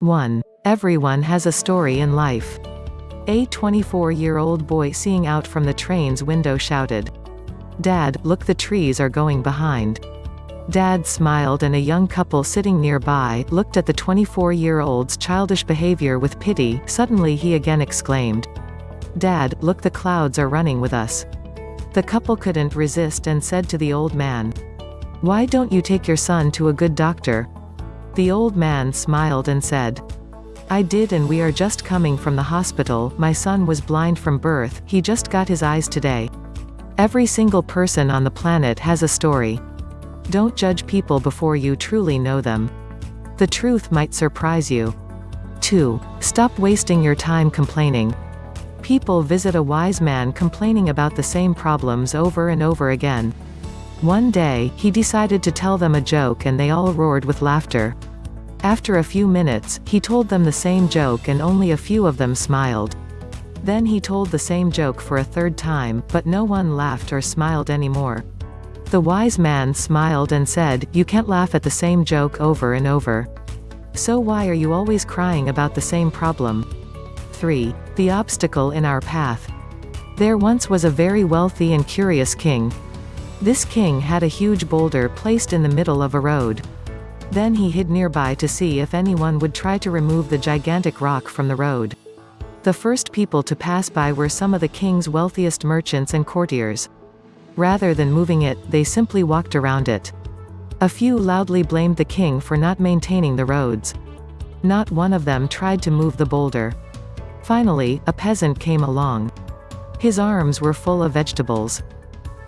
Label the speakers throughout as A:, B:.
A: 1. Everyone has a story in life. A 24-year-old boy seeing out from the train's window shouted. Dad, look the trees are going behind. Dad smiled and a young couple sitting nearby, looked at the 24-year-old's childish behavior with pity, suddenly he again exclaimed. Dad, look the clouds are running with us. The couple couldn't resist and said to the old man. Why don't you take your son to a good doctor? The old man smiled and said. I did and we are just coming from the hospital, my son was blind from birth, he just got his eyes today. Every single person on the planet has a story. Don't judge people before you truly know them. The truth might surprise you. 2. Stop wasting your time complaining. People visit a wise man complaining about the same problems over and over again. One day, he decided to tell them a joke and they all roared with laughter. After a few minutes, he told them the same joke and only a few of them smiled. Then he told the same joke for a third time, but no one laughed or smiled anymore. The wise man smiled and said, You can't laugh at the same joke over and over. So why are you always crying about the same problem? 3. The obstacle in our path. There once was a very wealthy and curious king. This king had a huge boulder placed in the middle of a road. Then he hid nearby to see if anyone would try to remove the gigantic rock from the road. The first people to pass by were some of the king's wealthiest merchants and courtiers. Rather than moving it, they simply walked around it. A few loudly blamed the king for not maintaining the roads. Not one of them tried to move the boulder. Finally, a peasant came along. His arms were full of vegetables.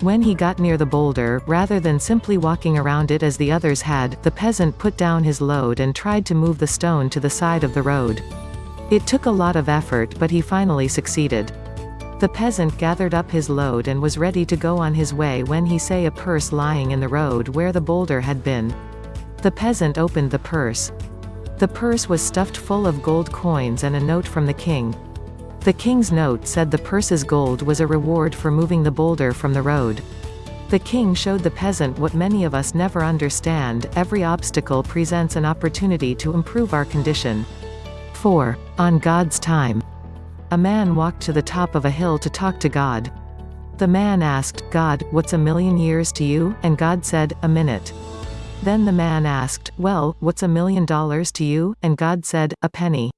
A: When he got near the boulder, rather than simply walking around it as the others had, the peasant put down his load and tried to move the stone to the side of the road. It took a lot of effort but he finally succeeded. The peasant gathered up his load and was ready to go on his way when he saw a purse lying in the road where the boulder had been. The peasant opened the purse. The purse was stuffed full of gold coins and a note from the king. The king's note said the purse's gold was a reward for moving the boulder from the road. The king showed the peasant what many of us never understand, every obstacle presents an opportunity to improve our condition. 4. On God's time. A man walked to the top of a hill to talk to God. The man asked, God, what's a million years to you? And God said, a minute. Then the man asked, well, what's a million dollars to you? And God said, a penny.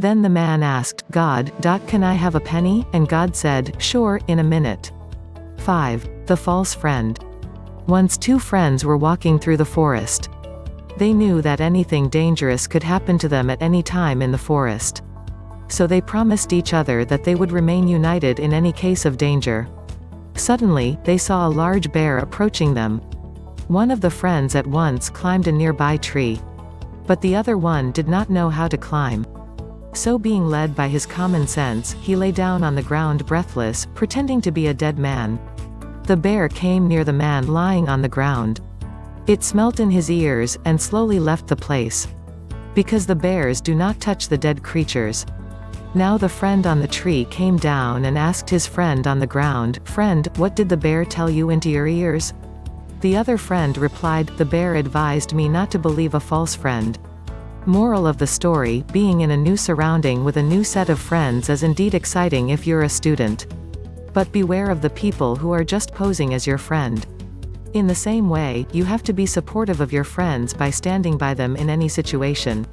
A: Then the man asked, God, can I have a penny? And God said, sure, in a minute. 5. The False Friend. Once two friends were walking through the forest. They knew that anything dangerous could happen to them at any time in the forest. So they promised each other that they would remain united in any case of danger. Suddenly, they saw a large bear approaching them. One of the friends at once climbed a nearby tree. But the other one did not know how to climb. So being led by his common sense, he lay down on the ground breathless, pretending to be a dead man. The bear came near the man lying on the ground. It smelt in his ears, and slowly left the place. Because the bears do not touch the dead creatures. Now the friend on the tree came down and asked his friend on the ground, Friend, what did the bear tell you into your ears? The other friend replied, The bear advised me not to believe a false friend. Moral of the story, being in a new surrounding with a new set of friends is indeed exciting if you're a student. But beware of the people who are just posing as your friend. In the same way, you have to be supportive of your friends by standing by them in any situation.